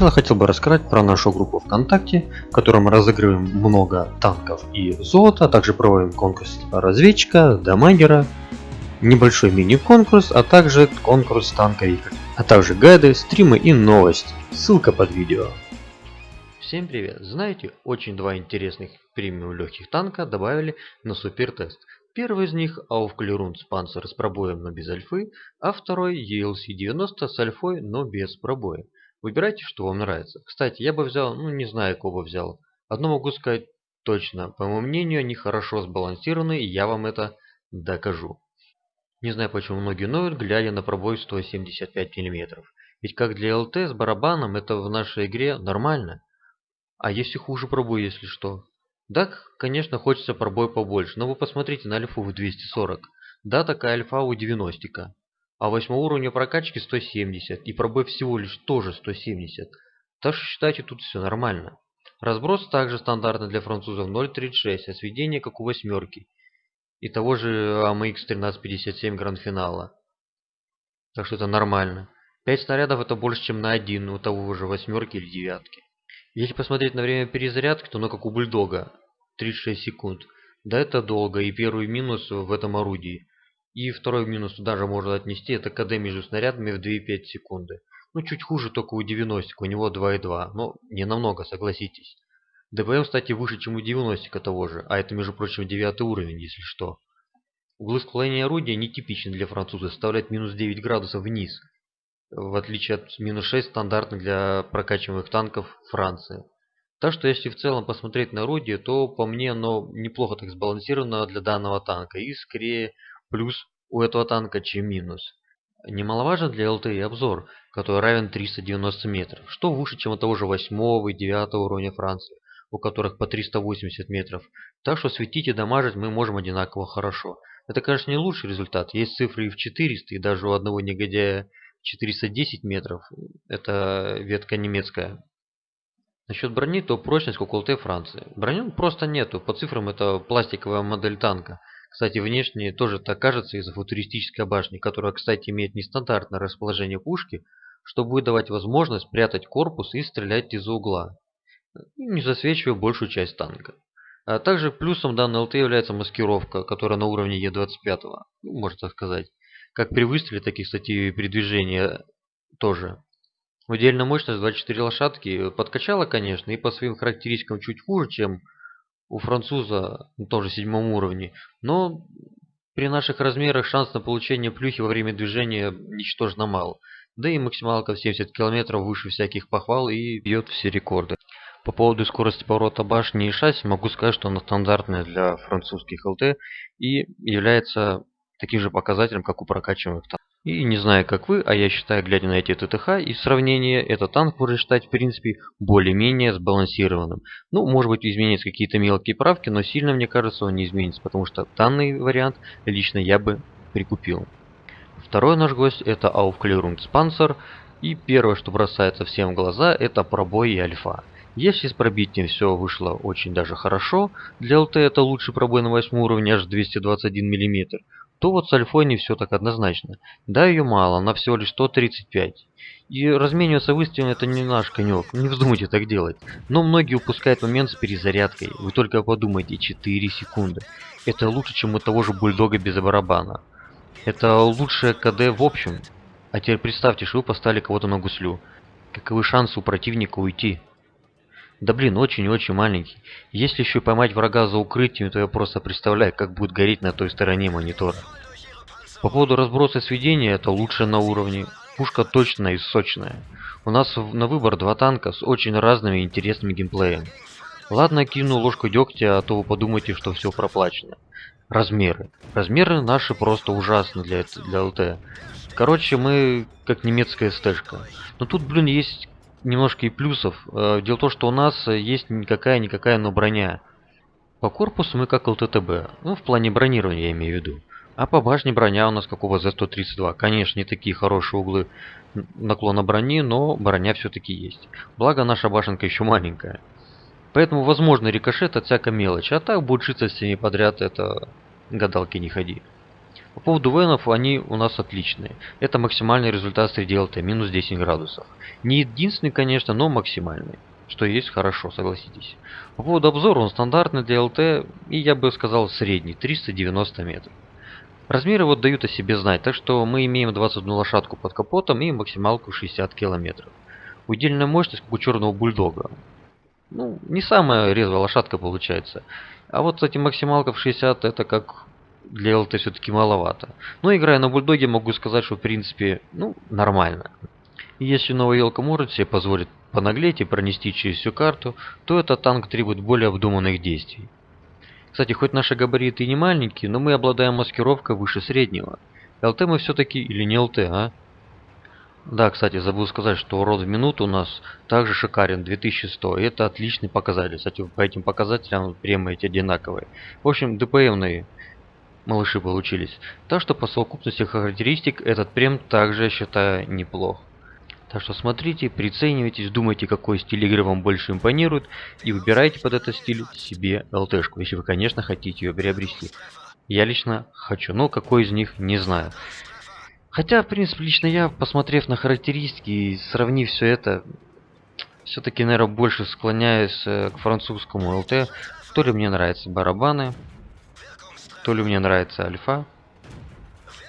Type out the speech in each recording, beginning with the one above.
начала хотел бы рассказать про нашу группу ВКонтакте, в которой мы разыгрываем много танков и золота, а также проводим конкурс разведчика, дамагера, небольшой мини-конкурс, а также конкурс танковика, а также гайды, стримы и новости. Ссылка под видео. Всем привет! Знаете, очень два интересных премиум легких танка добавили на супер тест. Первый из них Aufklärung Panzer с пробоем, но без альфы, а второй ELC-90 с альфой, но без пробоя. Выбирайте, что вам нравится. Кстати, я бы взял, ну не знаю, кого бы взял. Одно могу сказать точно. По моему мнению, они хорошо сбалансированы, и я вам это докажу. Не знаю, почему многие ноют, глядя на пробой 175 мм. Ведь как для ЛТ с барабаном, это в нашей игре нормально. А если хуже пробой, если что? Да, конечно, хочется пробой побольше, но вы посмотрите на альфу в 240. Да, такая альфа у 90 а 8 уровня прокачки 170 и пробой всего лишь тоже 170. Так что считайте тут все нормально. Разброс также стандартный для французов 0.36, а сведение как у восьмерки. И того же AMX 1357 гранд-финала. Так что это нормально. 5 снарядов это больше, чем на один у того же восьмерки или девятки. Если посмотреть на время перезарядки, то оно как у бульдога. 36 секунд. Да это долго и первый минус в этом орудии. И второй минус туда же можно отнести, это КД между снарядами в 2,5 секунды. Ну, чуть хуже только у 90, у него 2,2, но не намного, согласитесь. ДПМ, кстати, выше, чем у 90 того же, а это, между прочим, 9 уровень, если что. Углы склонения орудия нетипичны для француза, составляют минус 9 градусов вниз, в отличие от минус 6 стандартных для прокачиваемых танков Франции. Так что если в целом посмотреть на орудие, то по мне оно неплохо так сбалансировано для данного танка и скорее плюс у этого танка, чем минус. Немаловажен для ЛТ и обзор, который равен 390 метров, что выше, чем у того же 8 и 9 уровня Франции, у которых по 380 метров. Так что светить и дамажить мы можем одинаково хорошо. Это, конечно, не лучший результат. Есть цифры и в 400, и даже у одного негодяя 410 метров. Это ветка немецкая. Насчет брони, то прочность как у ЛТ Франции. Броню просто нету. По цифрам это пластиковая модель танка. Кстати, внешне тоже так кажется из-за футуристической башни, которая, кстати, имеет нестандартное расположение пушки, что будет давать возможность прятать корпус и стрелять из-за угла, не засвечивая большую часть танка. А также плюсом данной ЛТ является маскировка, которая на уровне Е25, ну, можно так сказать. Как при выстреле, так и, кстати, при движении тоже. Удельная мощность 24 лошадки подкачала, конечно, и по своим характеристикам чуть хуже, чем у француза на том же седьмом уровне, но при наших размерах шанс на получение плюхи во время движения ничтожно мал. Да и максималка в 70 км выше всяких похвал и бьет все рекорды. По поводу скорости поворота башни и шасси могу сказать, что она стандартная для французских ЛТ и является таким же показателем, как у прокачиваемых танков. И не знаю, как вы, а я считаю, глядя на эти ТТХ и сравнение, этот танк можно считать, в принципе, более-менее сбалансированным. Ну, может быть, изменятся какие-то мелкие правки, но сильно, мне кажется, он не изменится, потому что данный вариант лично я бы прикупил. Второй наш гость это Panzer, и первое, что бросается всем в глаза, это пробой и альфа. Если с пробитием все вышло очень даже хорошо, для ЛТ это лучший пробой на 8 уровне аж 221 мм, то вот с альфой не все так однозначно. Да, ее мало, она всего лишь 135. И размениваться выстрелом это не наш конек, не вздумайте так делать. Но многие упускают момент с перезарядкой. Вы только подумайте, 4 секунды. Это лучше, чем у того же бульдога без барабана. Это лучшее КД в общем. А теперь представьте, что вы поставили кого-то на гуслю. Каковы шансы у противника уйти? Да блин, очень-очень маленький. Если еще поймать врага за укрытием, то я просто представляю, как будет гореть на той стороне монитора. По поводу разброса сведения, это лучше на уровне. Пушка точная и сочная. У нас на выбор два танка с очень разными интересными геймплеем. Ладно, кину ложку дегтя, а то вы подумаете, что все проплачено. Размеры. Размеры наши просто ужасны для, для ЛТ. Короче, мы как немецкая стежка. Но тут, блин, есть немножко и плюсов. Э, дело в том, что у нас есть никакая-никакая, но броня. По корпусу мы как ЛТТБ. Ну, в плане бронирования я имею в виду. А по башне броня у нас какого за 132. Конечно, не такие хорошие углы наклона брони, но броня все-таки есть. Благо наша башенка еще маленькая. Поэтому возможно рикошет от всякой мелочи. А так будет шиться с ними подряд, это гадалки не ходи. По поводу венов, они у нас отличные. Это максимальный результат среди ЛТ, минус 10 градусов. Не единственный, конечно, но максимальный. Что есть хорошо, согласитесь. По поводу обзора, он стандартный для ЛТ, и я бы сказал средний, 390 метров. Размеры вот дают о себе знать, так что мы имеем 21 лошадку под капотом и максималку 60 километров. Удельная мощность, как у черного бульдога. Ну, не самая резвая лошадка получается. А вот, кстати, максималка в 60 это как для ЛТ все-таки маловато. Но играя на бульдоге, могу сказать, что в принципе, ну, нормально. Если новая елка может себе позволить понаглеть и пронести через всю карту, то этот танк требует более обдуманных действий. Кстати, хоть наши габариты и не маленькие, но мы обладаем маскировкой выше среднего. ЛТ мы все-таки или не ЛТ, а? Да, кстати, забыл сказать, что урод в минуту у нас также шикарен, 2100. И это отличный показатель. Кстати, по этим показателям прямо эти одинаковые. В общем, ДПМные малыши получились. Так что по совокупности характеристик этот прем также, я считаю, неплох. Так что смотрите, приценивайтесь, думайте, какой стиль игры вам больше импонирует, и выбирайте под этот стиль себе ЛТшку, если вы, конечно, хотите ее приобрести. Я лично хочу, но какой из них, не знаю. Хотя, в принципе, лично я, посмотрев на характеристики и сравнив все это, все-таки, наверное, больше склоняюсь э, к французскому ЛТ. То ли мне нравятся барабаны, то ли мне нравится альфа.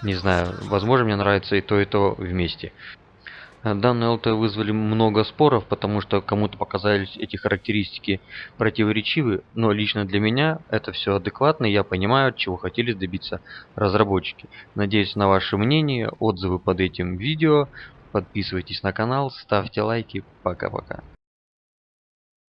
Не знаю, возможно, мне нравится и то, и то вместе. Данные ЛТ вызвали много споров, потому что кому-то показались эти характеристики противоречивы, но лично для меня это все адекватно, и я понимаю, чего хотели добиться разработчики. Надеюсь на ваше мнение, отзывы под этим видео, подписывайтесь на канал, ставьте лайки, пока-пока.